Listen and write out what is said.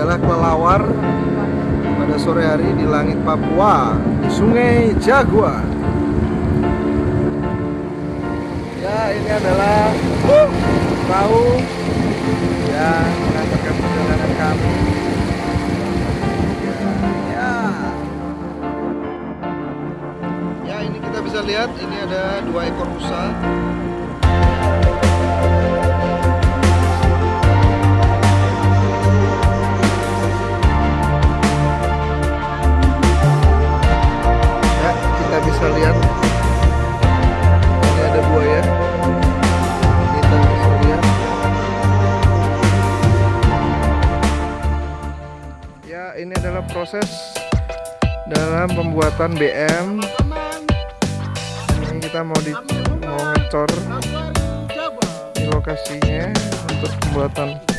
adalah kelelawar pada sore hari di langit Papua di Sungai Jaguar. Ya, ini adalah perahu yang mengantarkan perjalanan kami. Ya. Ya, ini kita bisa lihat ini ada dua ekor rusa. Ya, ini adalah proses dalam pembuatan BM. Ini kita mau di mau ngecor di lokasinya untuk pembuatan